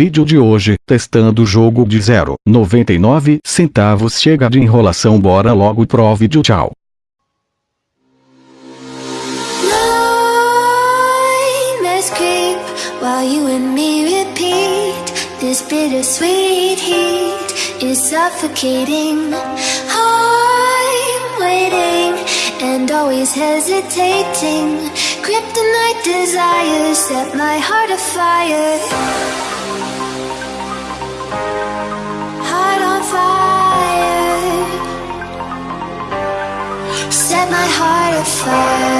vídeo de hoje, testando o jogo de 0,99 centavos chega de enrolação bora logo pro vídeo tchau. And always hesitating. Kryptonite desires set my heart afire my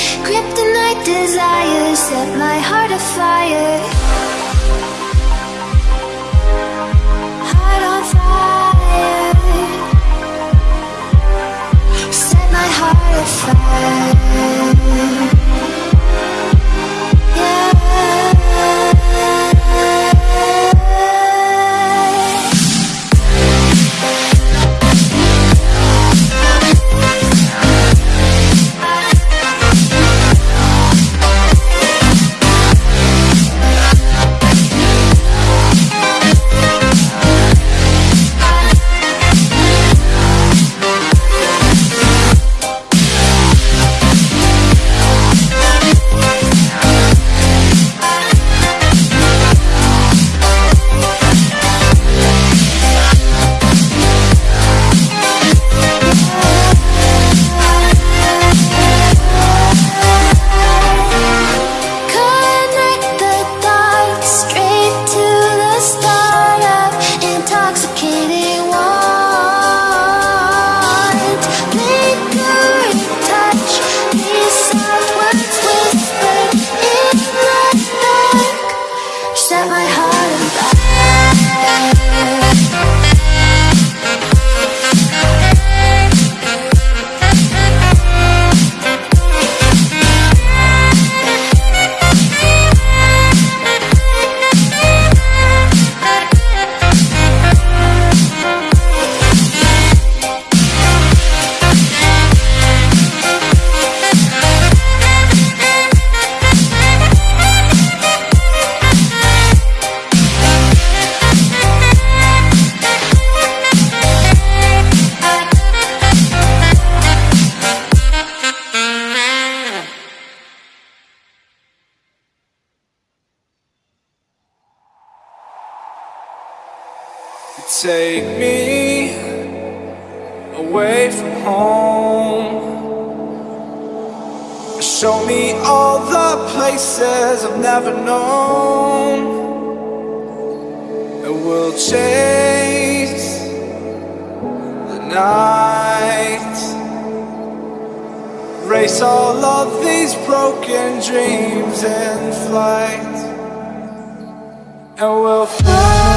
Kryptonite desires set my heart afire Take me away from home. Show me all the places I've never known. And we'll chase the night. Race all of these broken dreams in flight. And we'll fly